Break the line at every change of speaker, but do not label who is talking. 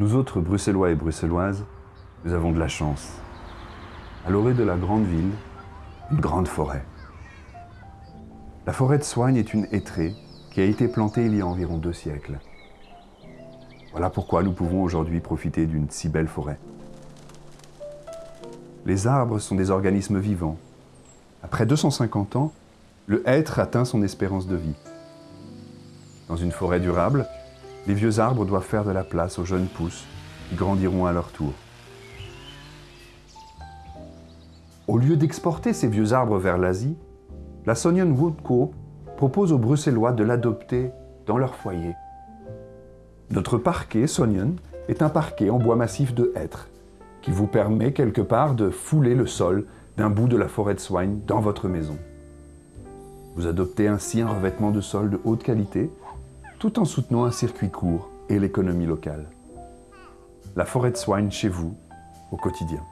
Nous autres Bruxellois et Bruxelloises, nous avons de la chance. À l'orée de la grande ville, une grande forêt. La forêt de Soigne est une hêtrée qui a été plantée il y a environ deux siècles. Voilà pourquoi nous pouvons aujourd'hui profiter d'une si belle forêt. Les arbres sont des organismes vivants. Après 250 ans, le hêtre atteint son espérance de vie. Dans une forêt durable, les vieux arbres doivent faire de la place aux jeunes pousses qui grandiront à leur tour. Au lieu d'exporter ces vieux arbres vers l'Asie, la Sonian Wood Co propose aux Bruxellois de l'adopter dans leur foyer. Notre parquet Sonian est un parquet en bois massif de hêtre qui vous permet quelque part de fouler le sol d'un bout de la forêt de soigne dans votre maison. Vous adoptez ainsi un revêtement de sol de haute qualité tout en soutenant un circuit court et l'économie locale. La forêt de soigne chez vous, au quotidien.